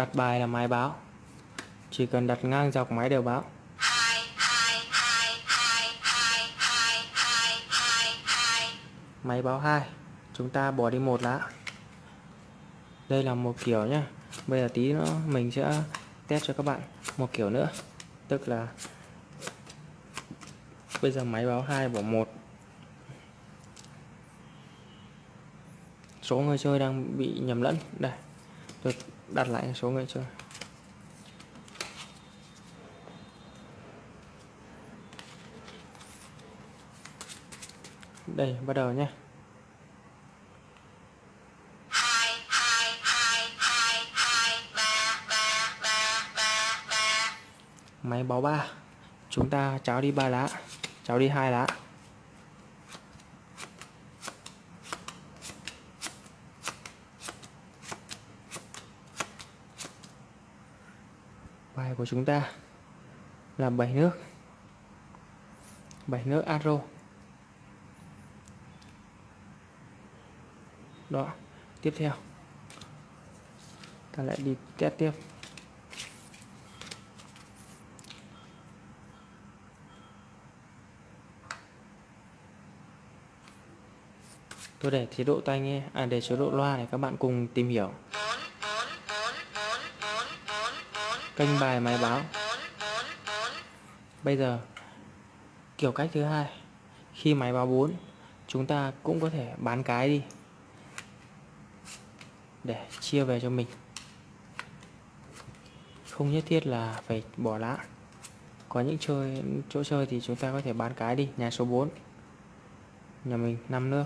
đặt bài là máy báo. Chỉ cần đặt ngang dọc máy đều báo. Máy báo 2 chúng ta bỏ đi một lá. Đây là một kiểu nhá. Bây giờ tí nữa mình sẽ test cho các bạn một kiểu nữa. Tức là bây giờ máy báo 2 bỏ một. Số người chơi đang bị nhầm lẫn. Đây. Tôi đặt lại số người chơi. Đây, bắt đầu nhé. Máy báo ba. Chúng ta cháo đi ba lá, cháo đi hai lá bài của chúng ta là bảy nước. Bảy nước arrow đó, tiếp theo. Ta lại đi test tiếp. Tôi để chế độ tai nghe à để chế độ loa để các bạn cùng tìm hiểu. Kênh bài máy báo. Bây giờ, kiểu cách thứ hai. Khi máy báo 4 chúng ta cũng có thể bán cái đi. Để chia về cho mình. Không nhất thiết là phải bỏ lá có những chơi, chỗ chơi thì chúng ta có thể bán cái đi, nhà số 4 nhà mình 5 nước.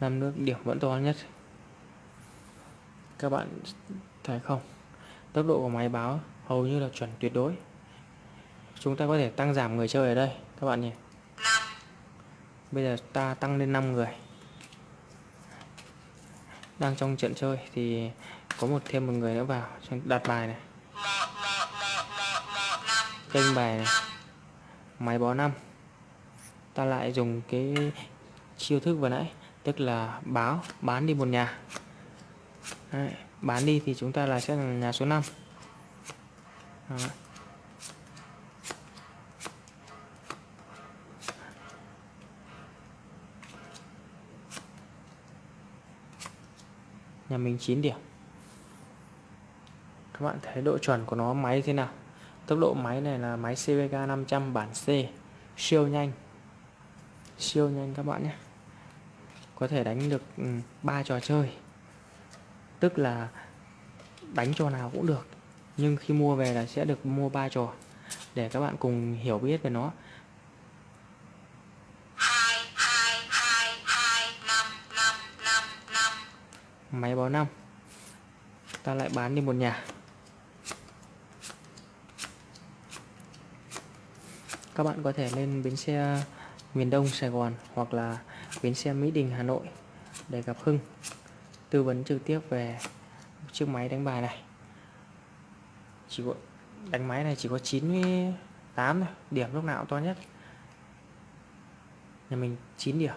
Năm nước điểm vẫn to nhất các bạn thấy không? Tốc độ của máy báo hầu như là chuẩn tuyệt đối. Chúng ta có thể tăng giảm người chơi ở đây, các bạn nhỉ? Bây giờ ta tăng lên 5 người. Đang trong trận chơi thì có một thêm một người nữa vào đặt bài này. Kênh bài này. Máy báo 5 ta lại dùng cái chiêu thức vừa nãy, tức là báo, bán đi một nhà. Đấy, bán đi thì chúng ta là sẽ là nhà số 5 Đó. nhà mình 9 điểm. Các bạn thấy độ chuẩn của nó máy thế nào? Tốc độ máy này là máy CVK 500 bản C. Siêu nhanh. Siêu nhanh các bạn nhé. Có thể đánh được ừ, ba trò chơi tức là đánh trò nào cũng được, nhưng khi mua về là sẽ được mua ba trò, để các bạn cùng hiểu biết về nó. Máy báo năm. Ta lại bán đi một nhà. Các bạn có thể lên bến xe miền Đông Sài Gòn hoặc là bến xe Mỹ Đình, Hà Nội để gặp Hưng tư vấn trực tiếp về chiếc máy đánh bài này. Chỉ có, đánh máy này chỉ có 98 thôi, điểm lúc nào cũng to nhất. Nhà mình 9 điểm.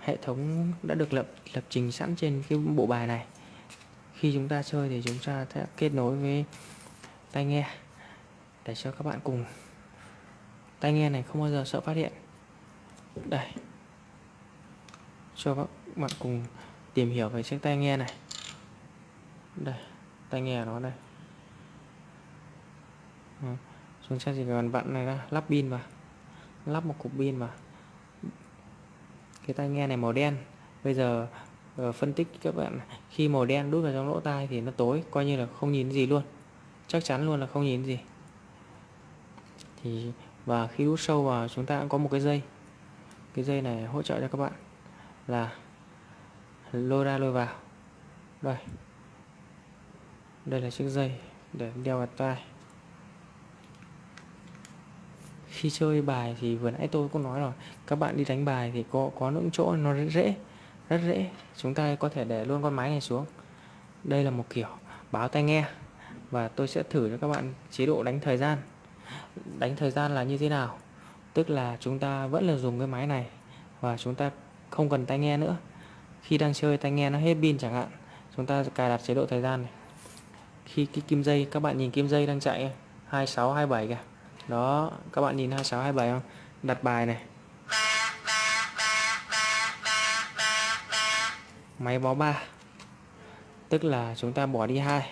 Hệ thống đã được lập lập trình sẵn trên cái bộ bài này. Khi chúng ta chơi thì chúng ta sẽ kết nối với tai nghe để cho các bạn cùng. Tai nghe này không bao giờ sợ phát hiện. Đây. Cho các bạn cùng tìm hiểu về chiếc tai nghe này. Đây, tai nghe nó đây. Ừ, chúng ta chỉ cần vặn này ra lắp pin vào. Lắp một cục pin vào. Cái tai nghe này màu đen. Bây giờ ờ, phân tích các bạn khi màu đen đút vào trong lỗ tai thì nó tối, coi như là không nhìn gì luôn. Chắc chắn luôn là không nhìn gì. Thì, và khi đút sâu vào, chúng ta cũng có một cái dây. Cái dây này hỗ trợ cho các bạn là lôi ra lôi vào. Đây đây là chiếc dây để đeo vào tai. Khi chơi bài thì vừa nãy tôi cũng nói rồi, các bạn đi đánh bài thì có có những chỗ nó rất dễ rất dễ. Chúng ta có thể để luôn con máy này xuống. Đây là một kiểu báo tai nghe và tôi sẽ thử cho các bạn chế độ đánh thời gian. Đánh thời gian là như thế nào? Tức là chúng ta vẫn là dùng cái máy này và chúng ta không cần tai nghe nữa khi đang chơi tai nghe nó hết pin chẳng hạn, chúng ta cài đặt chế độ thời gian này. Khi cái kim dây, các bạn nhìn kim dây đang chạy 26 27 kìa. Đó, các bạn nhìn 26 27 không? Đặt bài này. Máy báo 3 tức là chúng ta bỏ đi hai.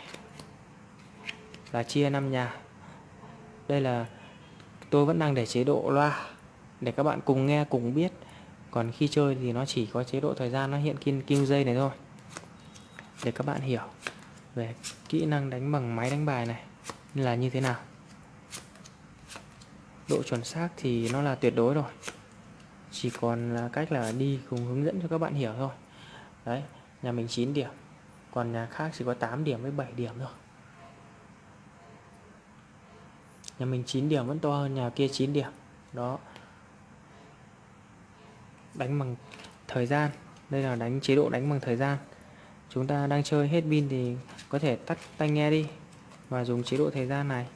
Là chia 5 nhà. Đây là, tôi vẫn đang để chế độ loa để các bạn cùng nghe, cùng biết còn khi chơi thì nó chỉ có chế độ thời gian, nó hiện kim kim dây này thôi. Để các bạn hiểu về kỹ năng đánh bằng máy đánh bài này là như thế nào. Độ chuẩn xác thì nó là tuyệt đối rồi. Chỉ còn là cách là đi cùng hướng dẫn cho các bạn hiểu thôi. Đấy, nhà mình 9 điểm, còn nhà khác chỉ có 8 điểm với 7 điểm thôi. Nhà mình 9 điểm vẫn to hơn, nhà kia 9 điểm. Đó đánh bằng thời gian. Đây là đánh, chế độ đánh bằng thời gian. Chúng ta đang chơi hết pin thì có thể tắt tai nghe đi và dùng chế độ thời gian này.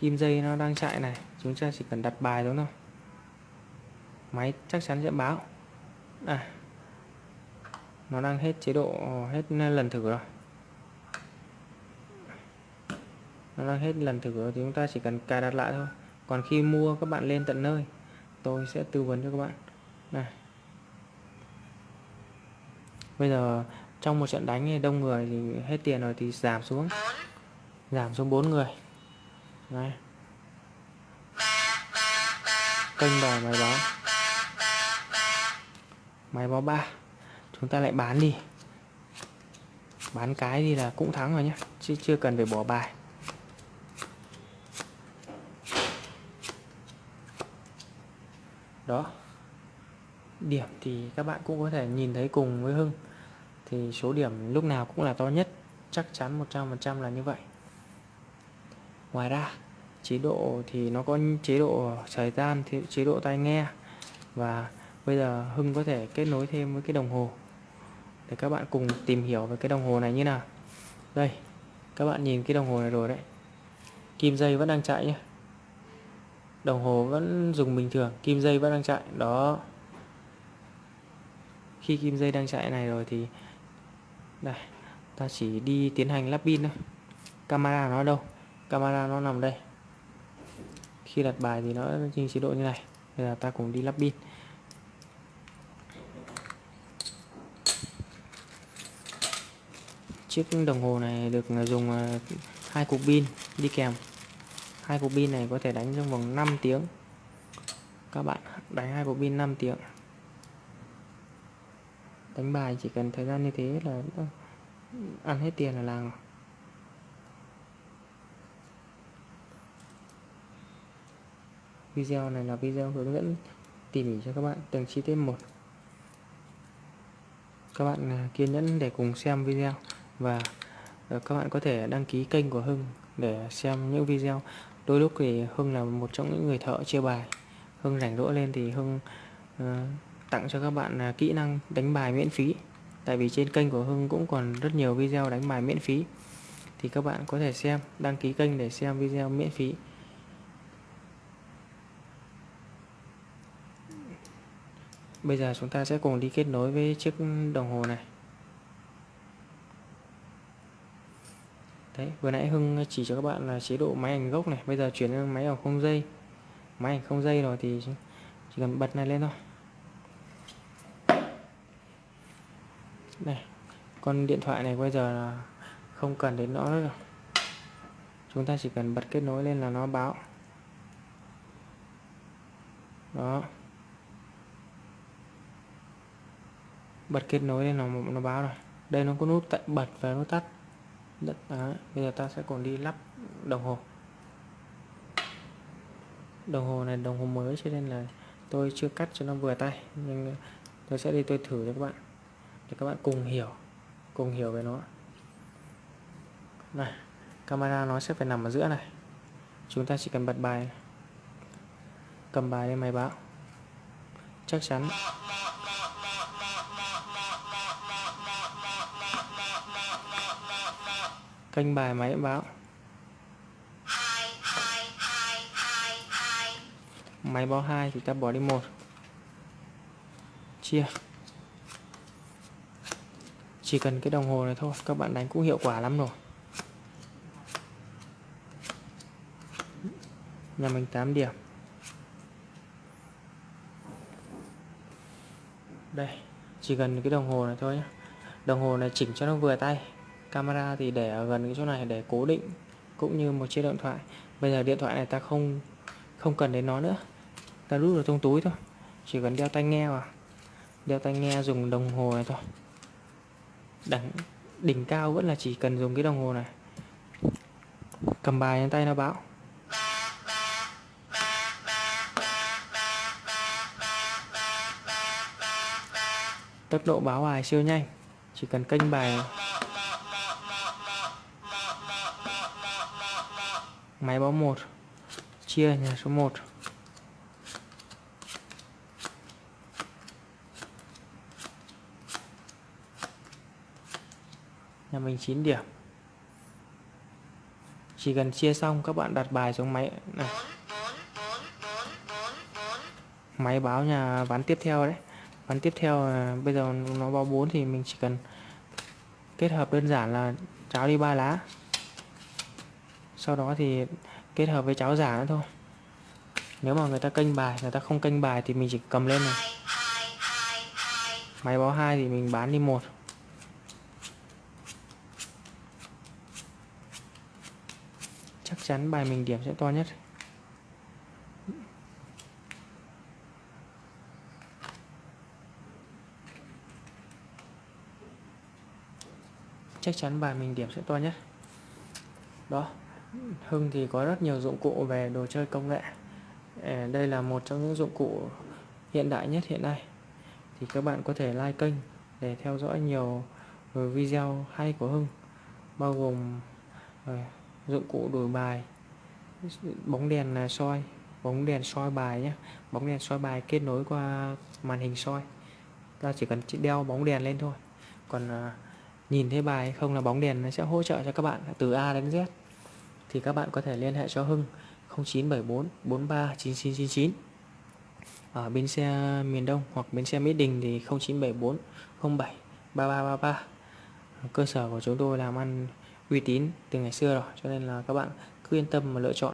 Kim dây nó đang chạy này, chúng ta chỉ cần đặt bài đúng thôi. Máy chắc chắn sẽ báo. À nó đang hết chế độ, hết lần thử rồi. Nó đang hết lần thử rồi, thì chúng ta chỉ cần cài đặt lại thôi. Còn khi mua các bạn lên tận nơi, tôi sẽ tư vấn cho các bạn này. Bây giờ trong một trận đánh thì đông người thì hết tiền rồi thì giảm xuống. Giảm xuống 4 người. Này. Kênh bài máy báo. Máy báo 3 chúng ta lại bán đi. Bán cái đi là cũng thắng rồi nhé chứ chưa cần phải bỏ bài. Đó điểm thì các bạn cũng có thể nhìn thấy cùng với Hưng. Thì số điểm lúc nào cũng là to nhất, chắc chắn 100% là như vậy. Ngoài ra, chế độ thì nó có chế độ thời gian, thì chế độ tai nghe. Và bây giờ Hưng có thể kết nối thêm với cái đồng hồ. Để các bạn cùng tìm hiểu về cái đồng hồ này như nào. Đây, các bạn nhìn cái đồng hồ này rồi đấy. Kim dây vẫn đang chạy nhé đồng hồ vẫn dùng bình thường, kim dây vẫn đang chạy. Đó khi kim dây đang chạy này rồi thì, đây, ta chỉ đi tiến hành lắp pin thôi. Camera nó đâu? Camera nó nằm đây. Khi đặt bài thì nó trên chế độ như này. Bây giờ ta cùng đi lắp pin. Chiếc đồng hồ này được dùng à, hai cục pin đi kèm. Hai cục pin này có thể đánh trong vòng 5 tiếng. Các bạn đánh hai cục pin 5 tiếng đánh bài chỉ cần thời gian như thế là ừ, ăn hết tiền là làng video này là video hướng dẫn tỉ mỉ cho các bạn từng chi tiết một. Các bạn à, kiên nhẫn để cùng xem video và ờ, các bạn có thể đăng ký kênh của Hưng để xem những video. Đôi lúc thì Hưng là một trong những người thợ chia bài. Hưng rảnh rỗi lên thì Hưng uh, tặng cho các bạn à, kỹ năng đánh bài miễn phí. Tại vì trên kênh của Hưng cũng còn rất nhiều video đánh bài miễn phí. Thì các bạn có thể xem, đăng ký kênh để xem video miễn phí. Bây giờ chúng ta sẽ cùng đi kết nối với chiếc đồng hồ này. Đấy, vừa nãy Hưng chỉ cho các bạn là chế độ máy ảnh gốc này. Bây giờ chuyển sang máy ảnh không dây. Máy ảnh không dây rồi thì chỉ cần bật này lên thôi này con điện thoại này bây giờ là không cần đến nó nữa rồi. Chúng ta chỉ cần bật kết nối lên là nó báo. Đó. Bật kết nối lên là nó báo rồi. Đây nó có nút tận bật và nút tắt. Đất, đó. bây giờ ta sẽ còn đi lắp đồng hồ. Đồng hồ này, đồng hồ mới cho nên là tôi chưa cắt cho nó vừa tay, nhưng tôi sẽ đi, tôi thử cho các bạn, để các bạn cùng hiểu cùng hiểu về nó. Này, camera nó sẽ phải nằm ở giữa này. Chúng ta chỉ cần bật bài cầm bài lên máy báo. Chắc chắn. Kênh bài máy báo. Máy báo hai thì ta bỏ đi một. Chia chỉ cần cái đồng hồ này thôi, các bạn đánh cũng hiệu quả lắm rồi. Nhà mình 8 điểm. Đây, chỉ cần cái đồng hồ này thôi nhé đồng hồ này chỉnh cho nó vừa tay. Camera thì để ở gần cái chỗ này để cố định, cũng như một chiếc điện thoại. Bây giờ điện thoại này ta không không cần đến nó nữa. Ta rút vào trong túi thôi. Chỉ cần đeo tai nghe vào. Đeo tai nghe dùng đồng hồ này thôi đẳng đỉnh cao vẫn là chỉ cần dùng cái đồng hồ này. Cầm bài trên tay nó báo. Tốc độ báo bài siêu nhanh, chỉ cần kênh bài. Máy báo 1 chia nhà số 1 nhà mình 9 điểm. Chỉ cần chia xong, các bạn đặt bài xuống máy. Này. Máy báo nhà ván tiếp theo đấy. Ván tiếp theo à, bây giờ nó báo 4 thì mình chỉ cần kết hợp đơn giản là cháo đi ba lá. Sau đó thì kết hợp với cháo giả nữa thôi. Nếu mà người ta kênh bài, người ta không kênh bài thì mình chỉ cầm lên này. Máy báo hai thì mình bán đi một chắc chắn bài mình điểm sẽ to nhất. Chắc chắn bài mình điểm sẽ to nhất. Đó, Hưng thì có rất nhiều dụng cụ về đồ chơi công nghệ. Ờ, đây là một trong những dụng cụ hiện đại nhất hiện nay. Thì các bạn có thể like kênh để theo dõi nhiều video hay của Hưng, bao gồm ờ, dụng cụ đổi bài. Bóng đèn là soi. Bóng đèn soi bài nhé bóng đèn soi bài kết nối qua màn hình soi. Ta chỉ cần đeo bóng đèn lên thôi. Còn à, nhìn thấy bài không là bóng đèn nó sẽ hỗ trợ cho các bạn từ A đến Z. Thì các bạn có thể liên hệ cho Hưng 0974 43 9999 ở bến xe miền Đông hoặc bến xe Mỹ Đình thì 0974 07 3333 cơ sở của chúng tôi làm ăn uy tín từ ngày xưa rồi, cho nên là các bạn cứ yên tâm mà lựa chọn